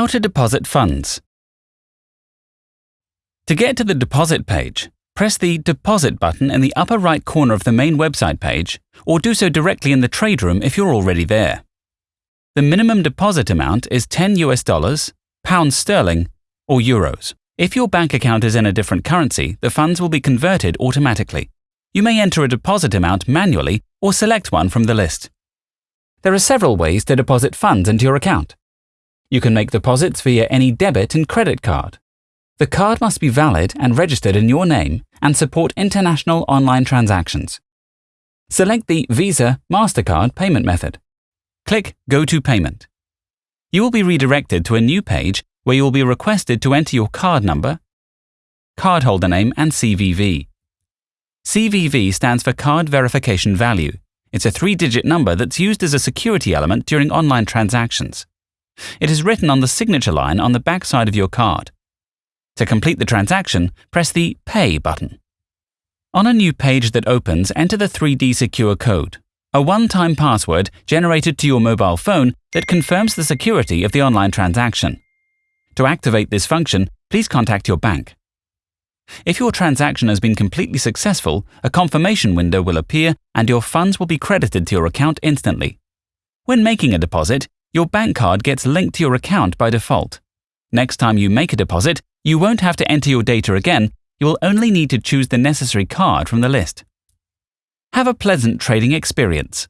How to deposit funds. To get to the deposit page, press the Deposit button in the upper right corner of the main website page, or do so directly in the trade room if you're already there. The minimum deposit amount is 10 US dollars, pounds sterling, or euros. If your bank account is in a different currency, the funds will be converted automatically. You may enter a deposit amount manually or select one from the list. There are several ways to deposit funds into your account. You can make deposits via any debit and credit card. The card must be valid and registered in your name and support international online transactions. Select the Visa MasterCard payment method. Click Go to Payment. You will be redirected to a new page where you will be requested to enter your card number, cardholder name, and CVV. CVV stands for Card Verification Value. It's a three digit number that's used as a security element during online transactions. It is written on the signature line on the back side of your card. To complete the transaction, press the Pay button. On a new page that opens, enter the 3D Secure code, a one-time password generated to your mobile phone that confirms the security of the online transaction. To activate this function, please contact your bank. If your transaction has been completely successful, a confirmation window will appear and your funds will be credited to your account instantly. When making a deposit, your bank card gets linked to your account by default. Next time you make a deposit, you won't have to enter your data again, you will only need to choose the necessary card from the list. Have a pleasant trading experience.